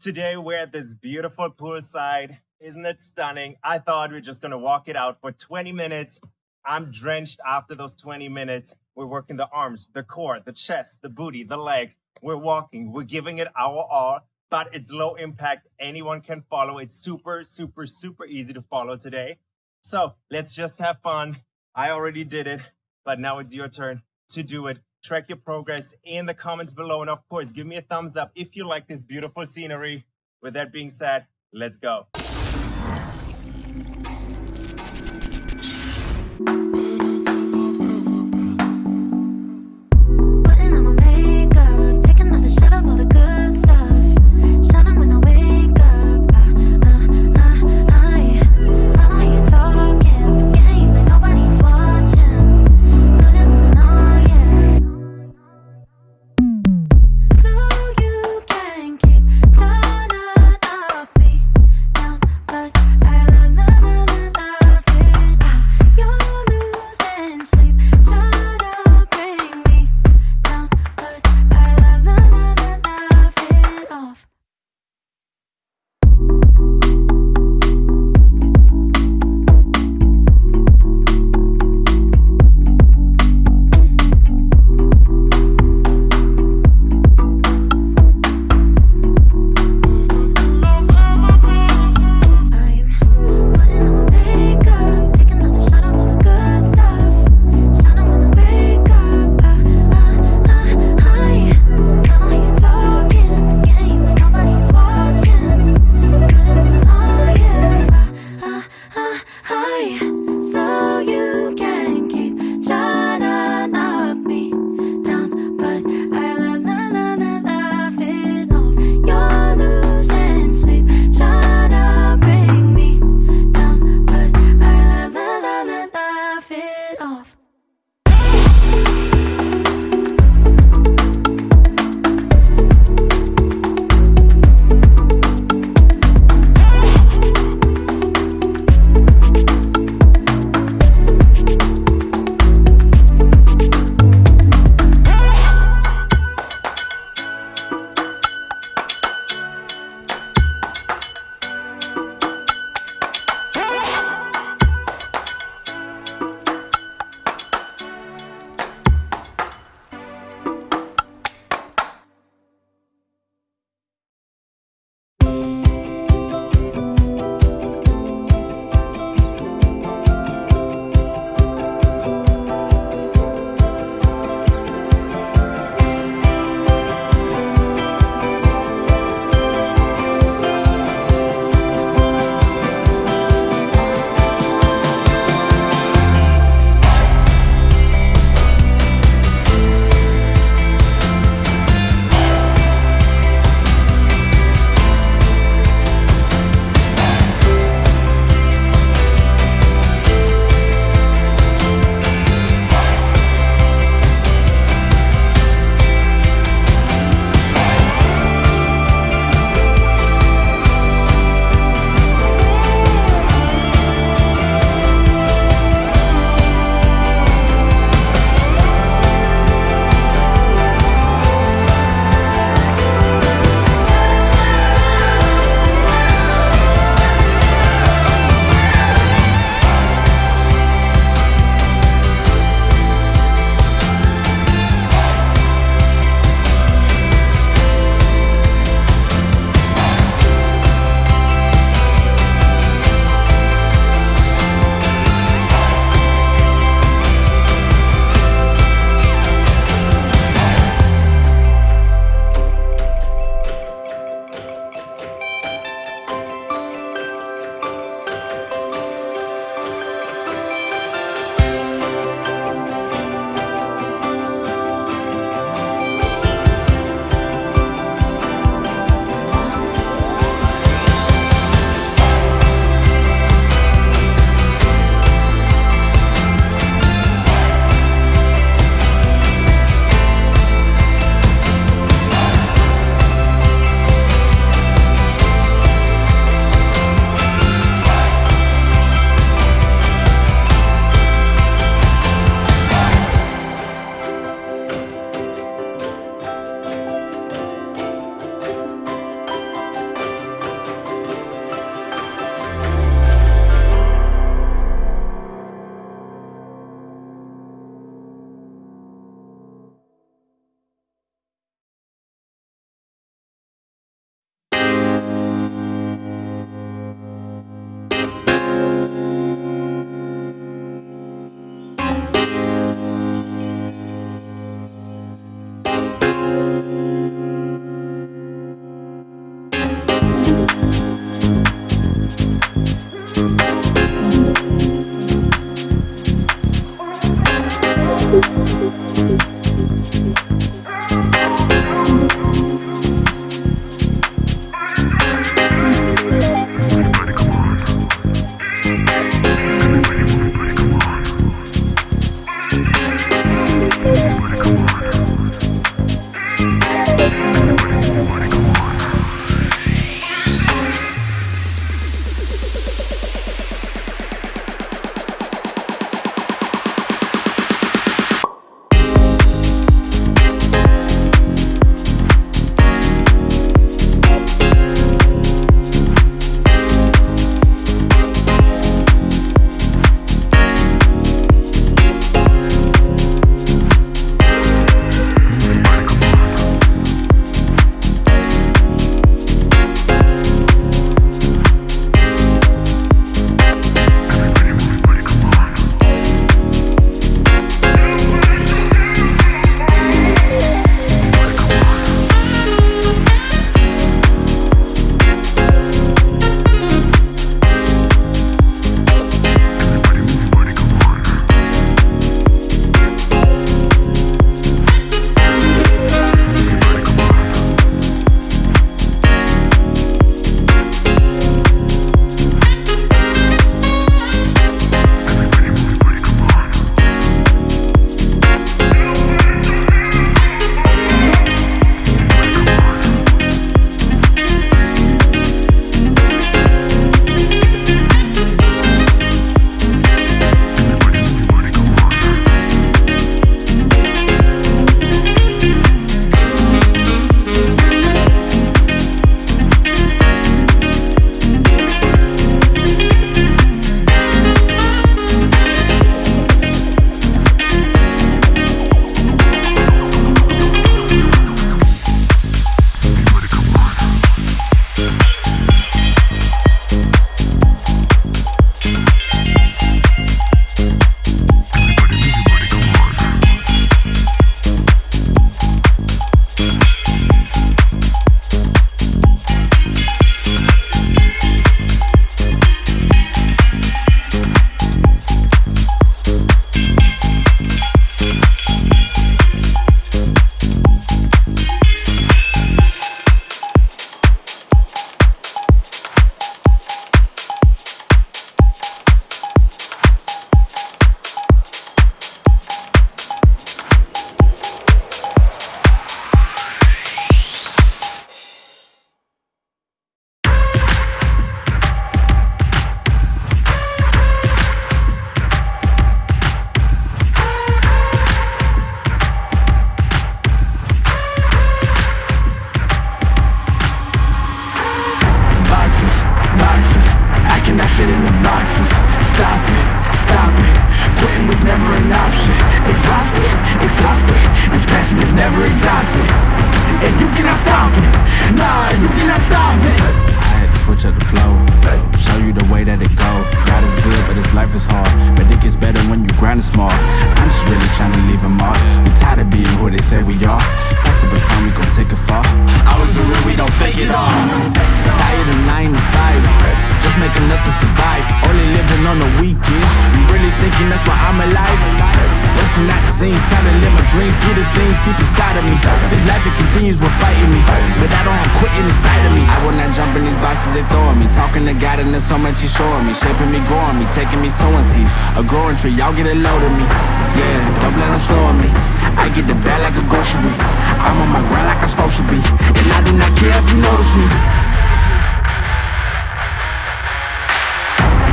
Today we're at this beautiful poolside. Isn't it stunning? I thought we are just gonna walk it out for 20 minutes. I'm drenched after those 20 minutes. We're working the arms, the core, the chest, the booty, the legs. We're walking, we're giving it our all, but it's low impact. Anyone can follow. It's super, super, super easy to follow today. So let's just have fun. I already did it, but now it's your turn to do it. Track your progress in the comments below. And of course, give me a thumbs up if you like this beautiful scenery. With that being said, let's go. Out the scenes, time to live my dreams, do the things deep inside of me. This life it continues with fighting me, but I don't have quitting inside of me. I will not jump in these boxes they throw at me. Talking to God and there's so much He's showing me, shaping me, growing me, taking me sowing seeds. A growing tree, y'all get a load of me. Yeah, don't let them slow me. I get the bag like a grocery. I'm on my grind like I'm supposed to be, and I do not care if you notice me.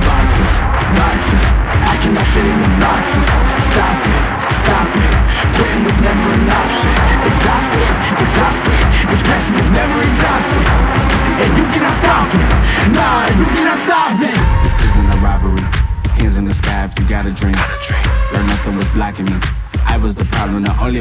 boxes, boxes I cannot fit in the boxes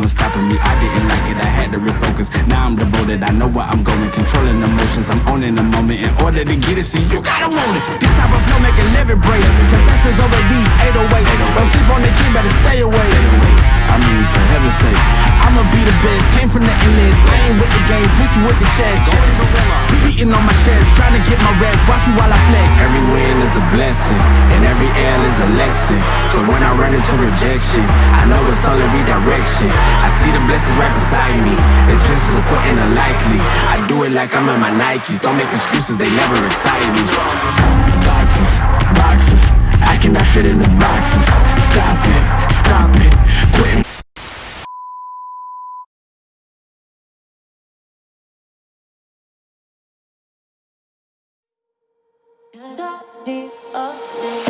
the stopping me. I didn't like it, I had to refocus. Now I'm devoted, I know where I'm going Controlling emotions, I'm owning the moment. In order to get it, see, you gotta want it. This type of flow make a living break. Confessions over these 808s Don't sleep on the key, better stay away. I mean, for heaven's sake. I'ma be the best, came from the endless. I ain't with the games, bitch, you with the chest. Be beating on my chest, trying to get my rest. Watch me while I flex. Every win is a blessing And every L is a lesson. So when I run into rejection I know it's only redirection. I see the blessings right beside me. The chances of quitting are likely I do it like I'm in my Nikes. Don't make excuses, they never excite me. Boxes, boxes I cannot fit in the boxes. Stop it, stop it Quit. Deep of be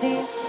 ты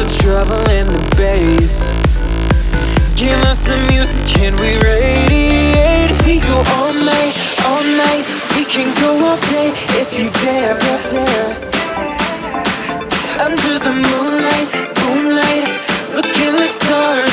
the trouble in the bass. Give us the music and we radiate? We go all night, all night. We can go all day if you dare, dare, dare. Under the moonlight, moonlight. Looking like stars.